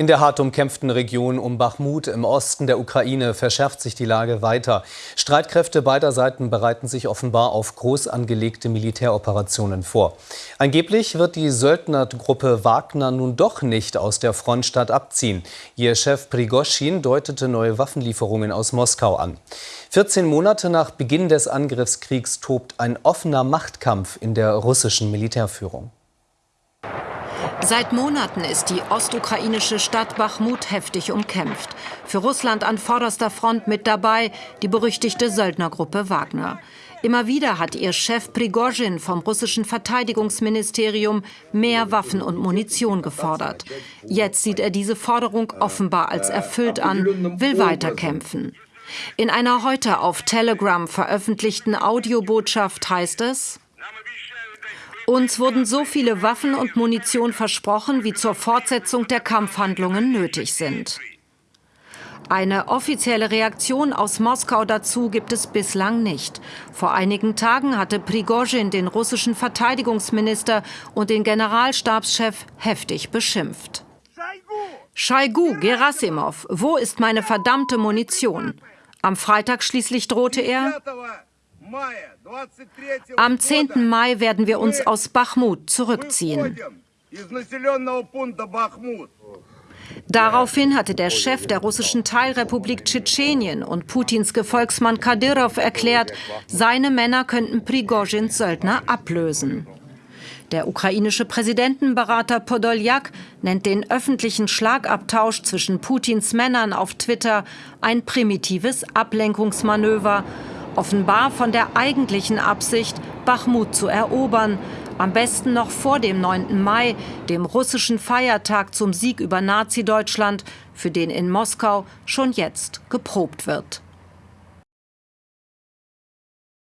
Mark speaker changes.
Speaker 1: In der hart umkämpften Region um Bachmut im Osten der Ukraine verschärft sich die Lage weiter. Streitkräfte beider Seiten bereiten sich offenbar auf groß angelegte Militäroperationen vor. Angeblich wird die Söldnergruppe Wagner nun doch nicht aus der Frontstadt abziehen. Ihr Chef Prigoschin deutete neue Waffenlieferungen aus Moskau an. 14 Monate nach Beginn des Angriffskriegs tobt ein offener Machtkampf in der russischen Militärführung.
Speaker 2: Seit Monaten ist die ostukrainische Stadt Bachmut heftig umkämpft. Für Russland an vorderster Front mit dabei die berüchtigte Söldnergruppe Wagner. Immer wieder hat ihr Chef Prigozhin vom russischen Verteidigungsministerium mehr Waffen und Munition gefordert. Jetzt sieht er diese Forderung offenbar als erfüllt an, will weiterkämpfen. In einer heute auf Telegram veröffentlichten Audiobotschaft heißt es, uns wurden so viele Waffen und Munition versprochen, wie zur Fortsetzung der Kampfhandlungen nötig sind. Eine offizielle Reaktion aus Moskau dazu gibt es bislang nicht. Vor einigen Tagen hatte Prigozhin den russischen Verteidigungsminister und den Generalstabschef heftig beschimpft. Schaigu, Gerasimov, wo ist meine verdammte Munition? Am Freitag schließlich drohte er, am 10. Mai werden wir uns aus Bachmut zurückziehen. Daraufhin hatte der Chef der russischen Teilrepublik Tschetschenien und Putins Gefolgsmann Kadyrov erklärt, seine Männer könnten Prigozhins Söldner ablösen. Der ukrainische Präsidentenberater Podoljak nennt den öffentlichen Schlagabtausch zwischen Putins Männern auf Twitter ein primitives Ablenkungsmanöver offenbar von der eigentlichen Absicht, Bachmut zu erobern, am besten noch vor dem 9. Mai, dem russischen Feiertag zum Sieg über Nazi-Deutschland, für den in Moskau schon jetzt geprobt wird.